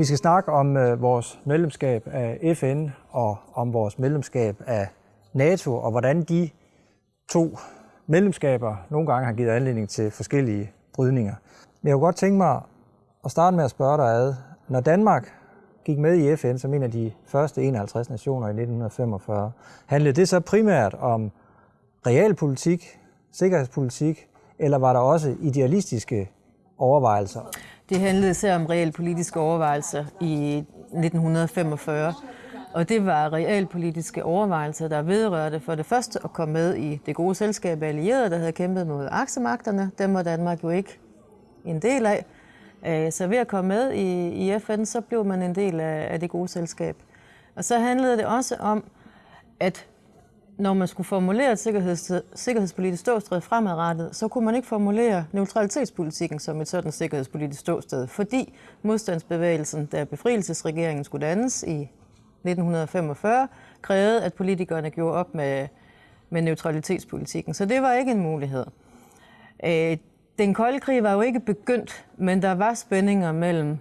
Vi skal snakke om øh, vores medlemskab af FN og om vores medlemskab af NATO, og hvordan de to medlemskaber nogle gange har givet anledning til forskellige brydninger. Men jeg kunne godt tænke mig at starte med at spørge dig ad. Når Danmark gik med i FN som en af de første 51 nationer i 1945, handlede det så primært om realpolitik, sikkerhedspolitik, eller var der også idealistiske overvejelser? Det handlede især om realpolitiske overvejelser i 1945. Og det var realpolitiske overvejelser, der vedrørte for det første at komme med i det gode selskab af allierede, der havde kæmpet mod aksemagterne. Dem var Danmark jo ikke en del af. Øh, så ved at komme med i, FN, så blev man en del af, det gode selskab. Og så handlede det også om, at når man skulle formulere et sikkerheds, sikkerhedspolitisk ståsted fremadrettet, så kunne man ikke formulere neutralitetspolitikken som et sådan sikkerhedspolitisk ståsted, fordi modstandsbevægelsen, der befrielsesregeringen skulle dannes i 1945, krævede, at politikerne gjorde op med, med neutralitetspolitikken. Så det var ikke en mulighed. Øh, den kolde krig var jo ikke begyndt, men der var spændinger mellem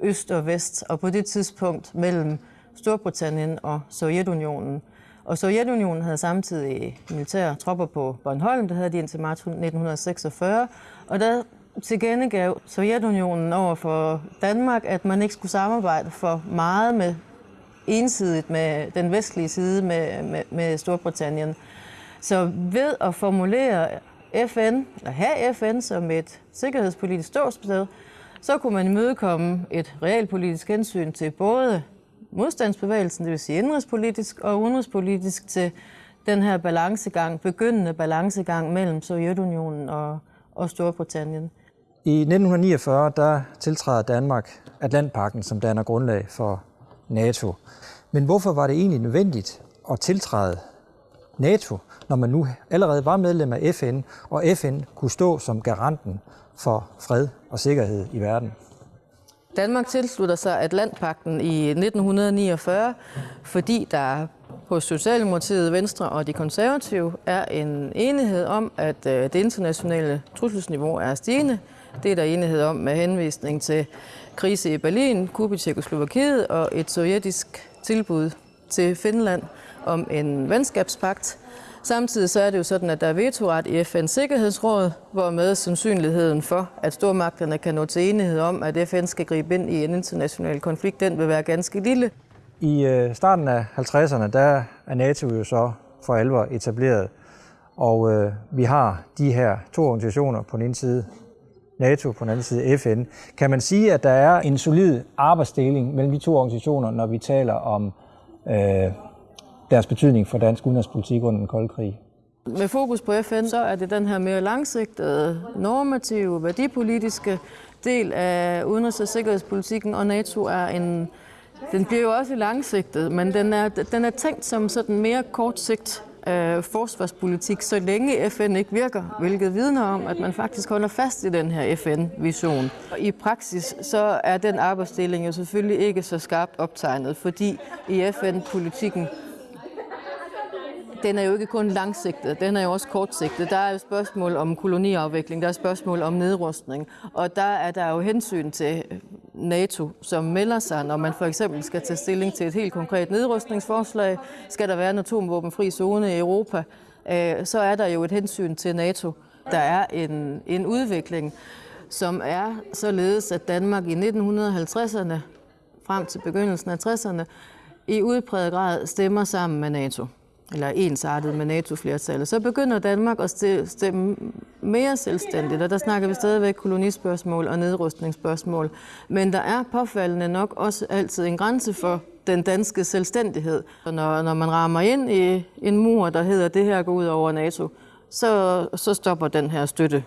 øst og vest, og på det tidspunkt mellem Storbritannien og Sovjetunionen. Og Sovjetunionen havde samtidig militære tropper på Bornholm, det havde de indtil marts 1946, og der tilkendegav Sovjetunionen over for Danmark, at man ikke skulle samarbejde for meget med ensidigt med den vestlige side med, med, med Storbritannien. Så ved at formulere FN, eller have FN som et sikkerhedspolitisk ståsted, så kunne man imødekomme et realpolitisk hensyn til både modstandsbevægelsen, det vil sige indrigspolitisk og udenrigspolitisk til den her balancegang, begyndende balancegang mellem Sovjetunionen og, og Storbritannien. I 1949 der tiltræder Danmark Atlantpakken, som danner grundlag for NATO. Men hvorfor var det egentlig nødvendigt at tiltræde NATO, når man nu allerede var medlem af FN, og FN kunne stå som garanten for fred og sikkerhed i verden? Danmark tilslutter sig Atlantpakten i 1949, fordi der hos Socialdemokratiet, Venstre og de konservative er en enighed om, at øh, det internationale trusselsniveau er stigende. Det er der enighed om med henvisning til krise i Berlin, Kuba i Tjekoslovakiet og et sovjetisk tilbud til Finland om en venskabspagt. Samtidig så er det jo sådan, at der er vetoret i FN's Sikkerhedsråd, hvor med sandsynligheden for, at stormagterne kan nå til enighed om, at FN skal gribe ind i en international konflikt, den vil være ganske lille. I øh, starten af 50'erne, der er NATO jo så for alvor etableret, og øh, vi har de her to organisationer på den ene side, NATO, på den anden side FN. Kan man sige, at der er en solid arbejdsdeling mellem de to organisationer, når vi taler om øh, deres betydning for dansk udenrigspolitik under den kolde krig? Med fokus på FN, så er det den her mere langsigtede, normative, værdipolitiske del af udenrigs- og sikkerhedspolitikken, og NATO er en, den bliver jo også langsigtet, men den er, den er tænkt som sådan mere kortsigt øh, forsvarspolitik, så længe FN ikke virker, hvilket vidner om, at man faktisk holder fast i den her FN-vision. Og I praksis så er den arbejdsdeling jo selvfølgelig ikke så skarpt optegnet, fordi i FN-politikken den er jo ikke kun langsigtet, den er jo også kortsigtet. Der er jo spørgsmål om koloniafvikling, der er spørgsmål om nedrustning, og der er der jo hensyn til øh, NATO, som melder sig, når man for eksempel skal tage stilling til et helt konkret nedrustningsforslag. Skal der være en atomvåbenfri zone i Europa, øh, så er der jo et hensyn til NATO. Der er en, en udvikling, som er således, at Danmark i 1950'erne frem til begyndelsen af 60'erne i udpræget grad stemmer sammen med NATO eller ensartet med NATO-flertallet, så begynder Danmark at stemme mere selvstændigt, og der snakker vi stadigvæk kolonispørgsmål og nedrustningsspørgsmål. Men der er påfaldende nok også altid en grænse for den danske selvstændighed. Og når, når man rammer ind i en mur, der hedder, det her går ud over NATO, så, så stopper den her støtte.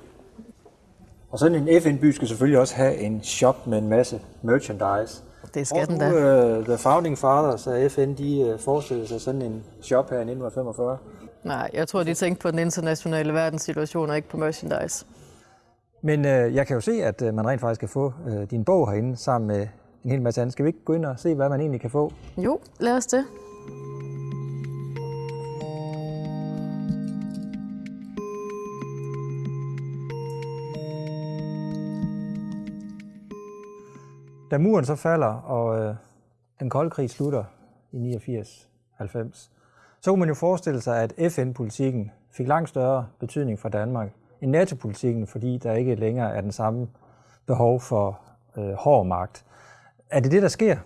Og sådan en FN-by skal selvfølgelig også have en shop med en masse merchandise. Det skal den da. Uh, the Founding Fathers af FN, de uh, forestillede sig sådan en shop her i 1945? Nej, jeg tror, de tænkte på den internationale verdenssituation og ikke på merchandise. Men uh, jeg kan jo se, at uh, man rent faktisk kan få uh, din bog herinde sammen med en hel masse andet. Skal vi ikke gå ind og se, hvad man egentlig kan få? Jo, lad os det. Da muren så falder, og øh, den kolde krig slutter i 89-90, så kunne man jo forestille sig, at FN-politikken fik langt større betydning for Danmark end NATO-politikken, fordi der ikke længere er den samme behov for øh, hård magt. Er det det, der sker?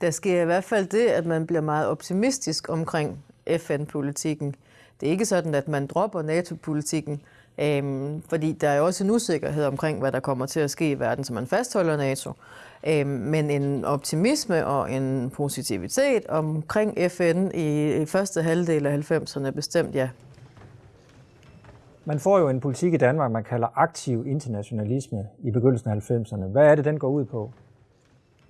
Der sker i hvert fald det, at man bliver meget optimistisk omkring FN-politikken. Det er ikke sådan, at man dropper NATO-politikken, øhm, fordi der er også en usikkerhed omkring, hvad der kommer til at ske i verden, så man fastholder NATO. Øhm, men en optimisme og en positivitet omkring FN i, i første halvdel af 90'erne bestemt, ja. Man får jo en politik i Danmark, man kalder aktiv internationalisme i begyndelsen af 90'erne. Hvad er det, den går ud på?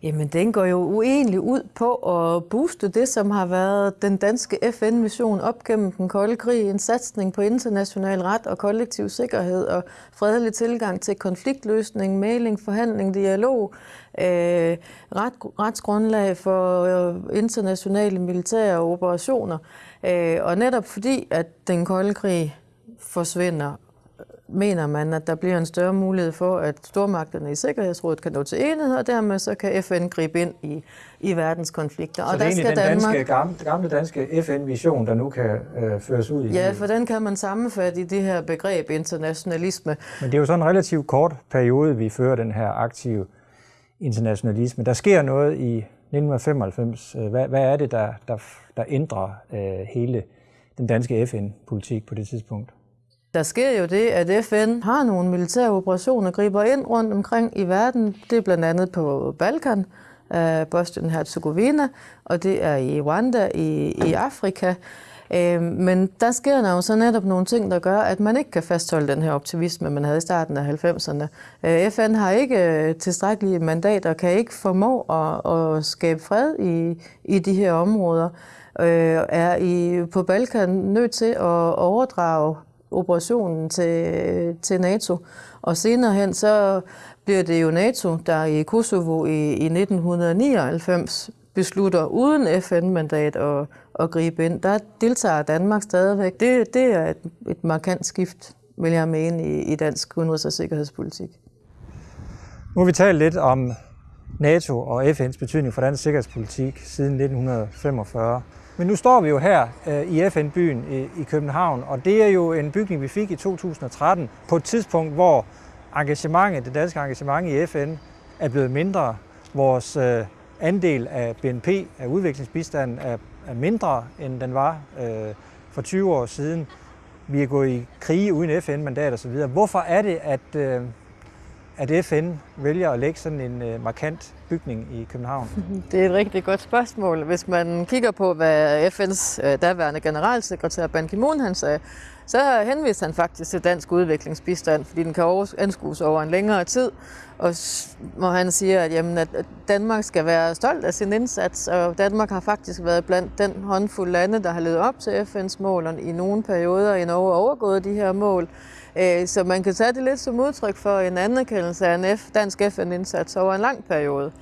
Jamen, den går jo uenlig ud på at booste det, som har været den danske FN-mission op gennem den kolde krig. En satsning på international ret og kollektiv sikkerhed og fredelig tilgang til konfliktløsning, mailing, forhandling, dialog, øh, ret, retsgrundlag for øh, internationale militære operationer. Øh, og netop fordi, at den kolde krig forsvinder mener man, at der bliver en større mulighed for, at stormagterne i Sikkerhedsrådet kan nå til enighed, og dermed så kan FN gribe ind i, i verdens konflikter. Så og det er der skal den Danmark... danske, gamle, gamle danske FN-vision, der nu kan øh, føres ud i? Ja, for den kan man sammenfatte i det her begreb internationalisme. Men det er jo sådan en relativt kort periode, vi fører den her aktive internationalisme. Der sker noget i 1995. Hvad, hvad er det, der, der, der ændrer øh, hele den danske FN-politik på det tidspunkt? Der sker jo det, at FN har nogle militære operationer, griber ind rundt omkring i verden. Det er blandt andet på Balkan, uh, Bosnien-Herzegovina, og det er i Rwanda i, i Afrika. Uh, men der sker der jo så netop nogle ting, der gør, at man ikke kan fastholde den her optimisme, man havde i starten af 90'erne. Uh, øh, FN har ikke tilstrækkelige mandater, kan ikke formå at, at skabe fred i, i de her områder, uh, er i, på Balkan nødt til at overdrage operationen til, til NATO. Og senere hen, så bliver det jo NATO, der i Kosovo i, i 1999 beslutter uden FN-mandat at, at gribe ind. Der deltager Danmark stadigvæk. Det, det er et, et markant skift, vil jeg mene, i, i dansk udenrigs- og sikkerhedspolitik. Nu har vi talt lidt om NATO og FN's betydning for dansk sikkerhedspolitik siden 1945. Men nu står vi jo her øh, i FN-byen i, i København, og det er jo en bygning, vi fik i 2013, på et tidspunkt, hvor engagementet, det danske engagement i FN er blevet mindre. Vores øh, andel af BNP, af udviklingsbistanden, er, er mindre, end den var øh, for 20 år siden. Vi er gået i krige uden FN-mandat osv. Hvorfor er det, at, øh, at FN vælger at lægge sådan en øh, markant bygning i København? Det er et rigtig godt spørgsmål. Hvis man kigger på, hvad FN's øh, daværende generalsekretær Ban Ki-moon han sagde, så henviste han faktisk til dansk udviklingsbistand, fordi den kan anskues over en længere tid. Og hvor han siger, at, jamen, at Danmark skal være stolt af sin indsats, og Danmark har faktisk været blandt den håndfuld lande, der har levet op til FN's mål, og i nogle perioder i Norge overgået de her mål. Øh, så man kan tage det lidt som udtryk for en anerkendelse af en dansk FN-indsats over en lang periode.